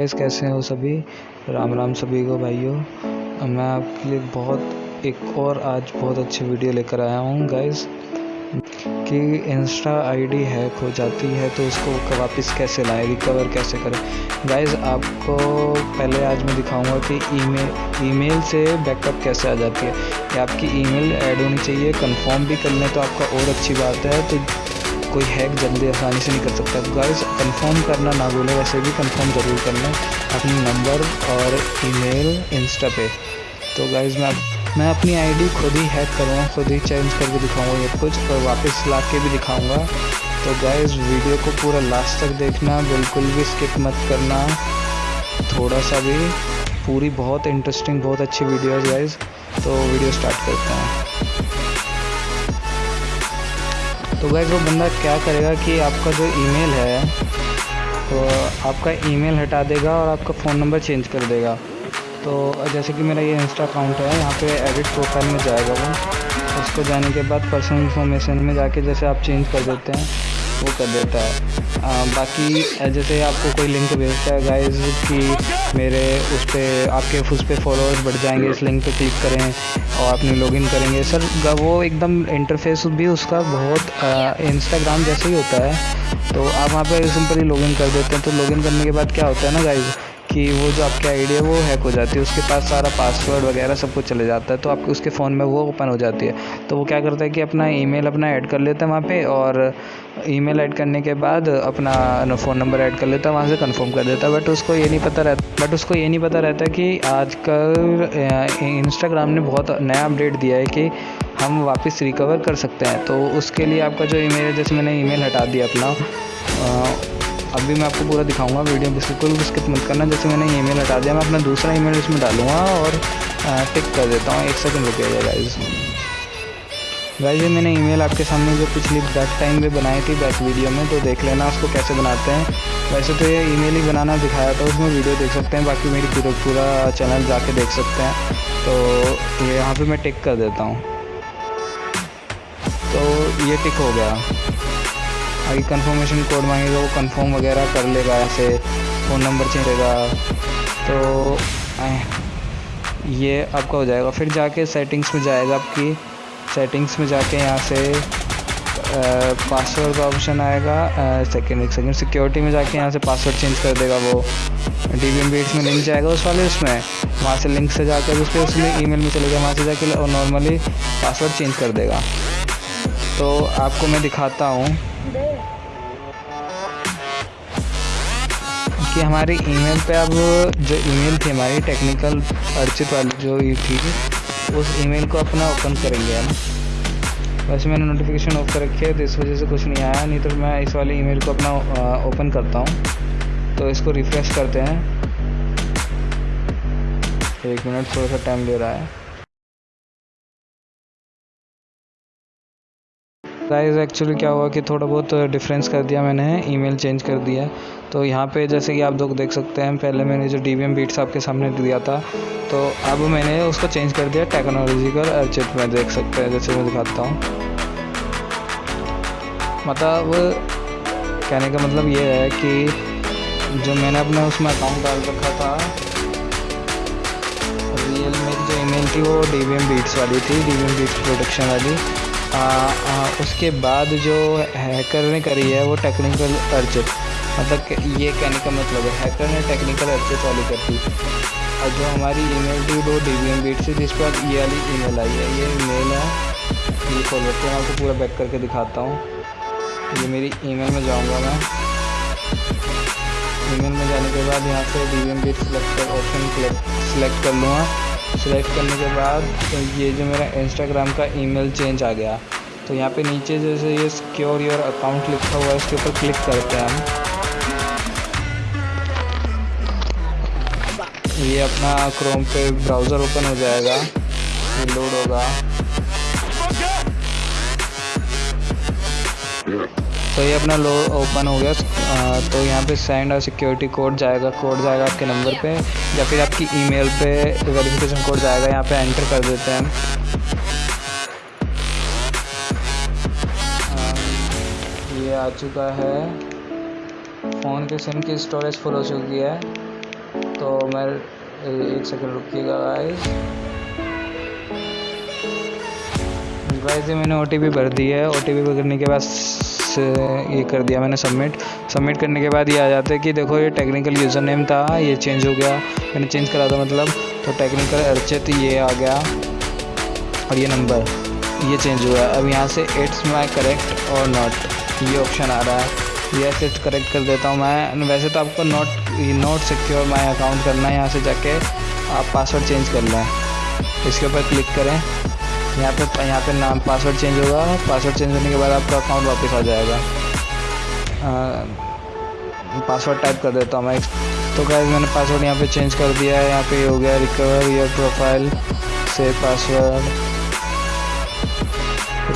Guys कैसे हो सभी? राम राम सभी को, भाइयों। मैं आपके लिए बहुत, एक और आज बहुत अच्छी वीडियो लेकर आया हूँ गाइस कि इंस्टा आईडी हैक हो जाती है तो उसको वापस कैसे लाएँ रिकवर कैसे करें? गाइस आपको पहले आज मैं दिखाऊँगा कि ईमेल ईमेल से बैकअप कैसे आ जाती है। या आपकी ईमेल ऐड होनी चाहिए कंफर्म भी कर लें तो आपका और अच्छी बात है तो कोई हैक जल्दी आसानी से नहीं कर सकता। तो गाइस कंफर्म करना ना भूलें, वैसे भी कंफर्म ज़रूर कर लें अपनी नंबर और ईमेल इंस्टा पे। तो गाइस मैं मैं अपनी आईडी खुद ही हैक करूँगा, खुद ही चेंज करके दिखाऊँगा ये कुछ और वापस ला के भी दिखाऊँगा। तो गाइस वीडियो को पूरा लास्ट तक देखना, बिल्कुल भी स्किप मत करना। थोड़ा सा भी, पूरी बहुत इंटरेस्टिंग बहुत अच्छी वीडियो है गाइस तो वीडियो स्टार्ट करते हैं। तो वह वो बंदा क्या करेगा कि आपका जो ईमेल है तो आपका ईमेल हटा देगा और आपका फ़ोन नंबर चेंज कर देगा। तो जैसे कि मेरा ये इंस्टा अकाउंट है, यहाँ पे एडिट प्रोफ़ाइल में जाएगा वो। उसको जाने के बाद पर्सनल इन्फॉर्मेशन में जाके जैसे आप चेंज कर देते हैं, वो कर देता है। बाकी जैसे आपको कोई लिंक भेजता है गाइस कि मेरे उस पर आपके उस पर फॉलोअर्स बढ़ जाएँगे, इस लिंक पे क्लिक करें और अपनी लॉगिन करेंगे। सर वो एकदम इंटरफेस भी उसका बहुत इंस्टाग्राम जैसे ही होता है तो आप वहाँ पर सिंपली लॉगिन कर देते हैं। तो लॉगिन करने के बाद क्या होता है ना गाइज़ कि वो जो आपकी आईडी है, वो हैक हो जाती है। उसके पास सारा पासवर्ड वगैरह सब कुछ चले जाता है तो आपके उसके फ़ोन में वो ओपन हो जाती है। तो वो क्या करता है कि अपना ईमेल अपना ऐड कर लेता है वहाँ पे और ईमेल ऐड करने के बाद अपना फ़ोन नंबर ऐड कर लेता है, वहाँ से कंफर्म कर देता है। बट उसको ये नहीं पता रहता बट उसको ये नहीं पता रहता कि आजकल इंस्टाग्राम ने बहुत नया अपडेट दिया है कि हम वापस रिकवर कर सकते हैं। तो उसके लिए आपका जो ईमेल है, जैसे मैंने ईमेल हटा दिया अपना अभी मैं आपको पूरा दिखाऊँगा वीडियो बिल्कुल भी स्किप मत करना। जैसे मैंने ईमेल हटा दिया, मैं अपना दूसरा ईमेल इसमें डालूँगा और टिक कर देता हूँ। एक सेकंड रुकेगा गाइज़ गाइज़ मैंने ईमेल आपके सामने जो पिछली बैक टाइम में बनाई थी बैक वीडियो में तो देख लेना उसको कैसे बनाते हैं। वैसे तो ये ईमेल ही बनाना दिखाया था, उसमें वीडियो देख सकते हैं, बाकी मेरी पूरा पूरा चैनल जाके देख सकते हैं। तो ये यहाँ पे मैं टिक कर देता हूँ। तो ये टिक हो गया। आगे कंफर्मेशन कोड मांगेगा वो कंफर्म वगैरह कर लेगा ऐसे फ़ोन नंबर चेंजेगा तो ये आपका हो जाएगा। फिर जाके सेटिंग्स में जाएगा आपकी। सेटिंग्स में जाके यहाँ से पासवर्ड का ऑप्शन आएगा। सेकेंड एक सेकेंड सिक्योरिटी में जाके यहाँ से पासवर्ड चेंज कर देगा वो। डी बी एम बीट्स में लिंक जाएगा उस वाले उसमें। वहाँ से लिंक से जाकर उस पर उसमें ईमेल में चलेगा। वहाँ से जाके और नॉर्मली पासवर्ड चेंज कर देगा। तो आपको मैं दिखाता हूँ। कि हमारी ईमेल पे अब जो ईमेल थी हमारी टेक्निकल अर्चित वाली जो ये थी, उस ईमेल को अपना ओपन करेंगे हम। वैसे मैंने नोटिफिकेशन ऑफ़ कर रखी है तो इस वजह से कुछ नहीं आया, नहीं तो मैं इस वाली ईमेल को अपना ओपन करता हूँ। तो इसको रिफ़्रेश करते हैं। एक मिनट थोड़ा सा टाइम ले रहा है। गाइस एक्चुअली क्या हुआ कि थोड़ा बहुत डिफरेंस कर दिया मैंने ईमेल चेंज कर दिया। तो यहाँ पे जैसे कि आप लोग देख सकते हैं, पहले मैंने जो डी वी बीट्स आपके सामने दिया था तो अब मैंने उसको चेंज कर दिया टेक्नोलॉजिकल अर्चित में देख सकते हैं, जैसे मैं दिखाता हूँ। मतलब कहने का मतलब ये है कि जो मैंने अपने उसमें अकाउंट डाल रखा था रियल मेरी जो ईमेल थी वो डी वी एम बीट्स वाली थी D V M beats production वाली। आ, आ, उसके बाद जो हैकर ने करी है वो टेक्निकल अर्जित मतलब ये कहने का मतलब है हैकर ने टेक्निकल अर्जित वाली कर दी. और जो हमारी ईमेल थी वो डी वी एम बीट से जिस पर ये वाली ईमेल आई है. ये ईमेल है ये खोल रखते हैं आपको पूरा बैक करके दिखाता हूँ. ये मेरी ईमेल में जाऊँगा मैं. ईमेल में जाने के बाद यहाँ से D V M beat select कर ऑप्शन सेलेक्ट कर लूँगा. सेलेक्ट करने के बाद तो ये जो मेरा इंस्टाग्राम का ईमेल चेंज आ गया। तो यहाँ पे नीचे जैसे ये सिक्योर योर अकाउंट लिखा हुआ है, इसके ऊपर क्लिक करते हैं हम। ये अपना क्रोम पे ब्राउज़र ओपन हो जाएगा। लोड होगा। तो ये अपना लो ओपन हो गया। आ, तो यहाँ पे सेंड और सिक्योरिटी कोड जाएगा कोड जाएगा आपके नंबर पे या फिर आपकी ईमेल पे वेरिफिकेशन कोड जाएगा यहाँ पे एंटर कर देते हैं हम। ये आ चुका है। फ़ोन के सिम की स्टोरेज फुल हो चुकी है। तो मैं एक सेकंड रुकिएगा गाइस गाइस ये मैंने ओटीपी भर दी है। ओ टी भरने के बाद ये कर दिया मैंने सबमिट सबमिट करने के बाद ये आ जाता है कि देखो ये टेक्निकल यूज़र नेम था, ये चेंज हो गया। मैंने चेंज करा था मतलब तो टेक्निकल अर्चित ये आ गया और ये नंबर ये चेंज हुआ। अब यहाँ से इट्स माई करेक्ट और नॉट ये ऑप्शन आ रहा है। ये सेट करेक्ट कर देता हूँ मैं। वैसे तो आपको note note secure my account करना है यहाँ से जाके। आप पासवर्ड चेंज कर लें। इसके ऊपर क्लिक करें। यहाँ पे यहाँ पे नाम पासवर्ड चेंज होगा। पासवर्ड चेंज होने के बाद आपका अकाउंट वापस आ जाएगा। पासवर्ड टाइप कर देता हूँ मैं। तो क्या मैंने पासवर्ड यहाँ पे चेंज कर दिया है। यहाँ पे हो गया रिकवर योर प्रोफ़ाइल से पासवर्ड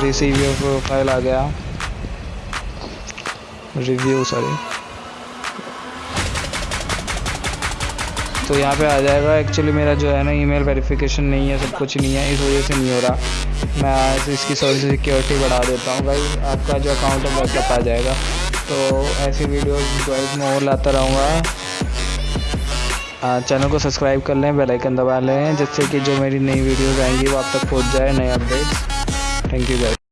रिसीव योर प्रोफ़ाइल आ गया। रिव्यू सॉरी तो यहाँ पे आ जाएगा। एक्चुअली मेरा जो है ना ईमेल वेरिफिकेशन नहीं है, सब कुछ नहीं है, इस वजह से नहीं हो रहा। मैं इसकी थोड़ी सी सिक्योरिटी बढ़ा देता हूँ भाई। आपका जो अकाउंट है बैकअप आ जाएगा। तो ऐसी वीडियोस गाइस मैं और लाता रहूँगा। चैनल को सब्सक्राइब कर लें बेल आइकन दबा लें, जिससे कि जो मेरी नई वीडियोस आएँगी, वो आप तक पहुँच जाए, नए अपडेट्स थैंक यू गाइस